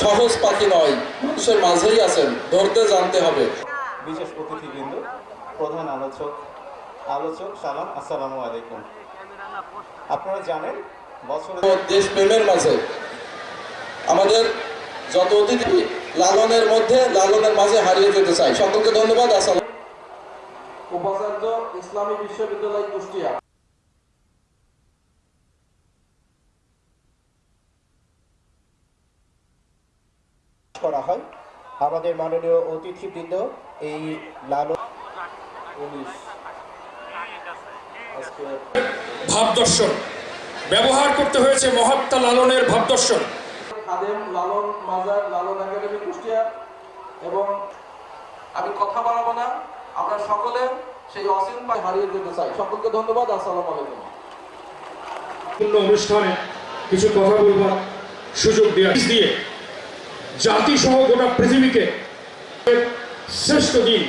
সহজ পাখি নয় মানুষের মাঝেই আছেন ধরতে জানতে হবে। বিশেষ অতিথিবৃন্দ প্রধান আলোচক আলোচক সালাম আসসালামু আলাইকুম। আপনারা জানেন বছরে ও দেশপ্রেমের মাঝে। আমাদের যত অতিথি লালনের মধ্যে লালনের মাঝে হারিয়ে যেতে চাই। সকলকে ধন্যবাদ আসসালাম। উপাচার্য ইসলামী বিশ্ববিদ্যালয় কুষ্টিয়া। করা হয়। আমাদের মাননীয় অতিথিবৃন্দ এই লালন ভাবদর্শন। ব্যবহার করতে হয়েছে মহাত্মা লালনের ভাবদর্শন। খাদেম লালন মাজার লালন একাডেমি কুষ্টিয়া। এবং আমি কথা বাড়াবো না আমরা সকলে সেই অসীম পায় হারিয়ে যেতে চাই। সকলকে ধন্যবাদ আসসালামু আলাইকুম। অনুষ্ঠানে কিছু কথা বলবার সুযোগ দেওয়া দিয়ে জাতি সহ গোটা পৃথিবীকে শ্রেষ্ঠ দিন,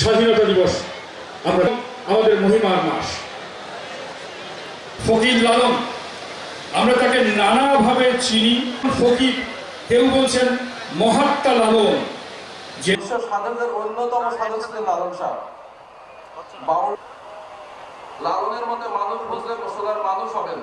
স্বাধীনতা দিবস আমরা আমাদের মহিমার মাস। ফকির লালন, আমরা তাকে নানাভাবে চিনি। ফকির কেউ বলছেন মহাত্মা লালন, যে বিশ্ব সাধকদের অন্যতম সাধক ছিলেন লালন শাহ। লালনের মধ্যে মানুষ বুঝলে মুসলার মানুষ হবেন।